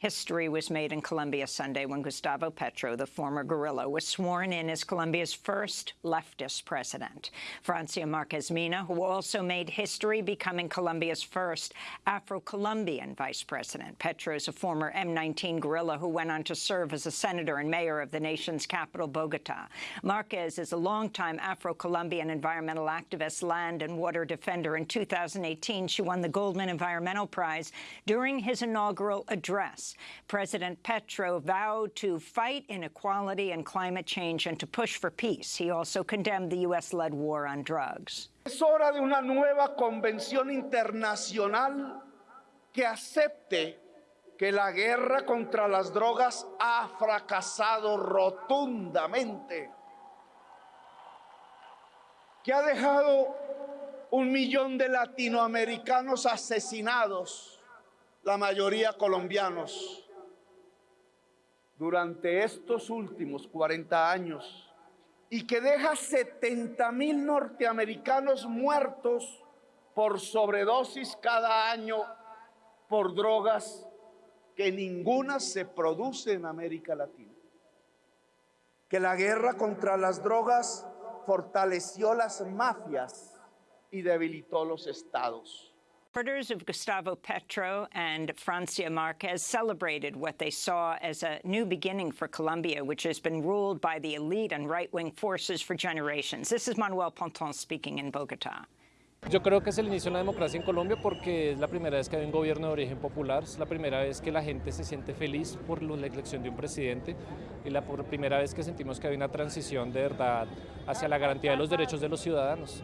History was made in Colombia Sunday when Gustavo Petro, the former guerrilla, was sworn in as Colombia's first leftist president. Francia Marquez Mina, who also made history becoming Colombia's first Afro-Colombian vice president. Petro is a former M19 guerrilla who went on to serve as a senator and mayor of the nation's capital, Bogota. Marquez is a longtime Afro-Colombian environmental activist, land and water defender. In 2018, she won the Goldman Environmental Prize during his inaugural address. President Petro vowed to fight inequality and climate change and to push for peace. He also condemned the U.S.-led war on drugs. Es hora de una nueva convención internacional que acepte que la guerra contra las drogas ha fracasado rotundamente, que ha dejado un millón de latinoamericanos asesinados, la mayoría colombianos. Durante estos últimos 40 años y que deja 70 mil norteamericanos muertos por sobredosis cada año por drogas que ninguna se produce en América Latina. Que la guerra contra las drogas fortaleció las mafias y debilitó los estados. Supporters of Gustavo Petro and Francia Marquez celebrated what they saw as a new beginning for Colombia, which has been ruled by the elite and right-wing forces for generations. This is Manuel Ponton speaking in Bogotá. Yo creo que es el inicio de la democracia en Colombia porque es la primera vez que hay un gobierno de origen popular, es la primera vez que la gente se siente feliz por la elección de un presidente y la primera vez que sentimos que hay una transición de verdad hacia la garantía de los derechos de los ciudadanos.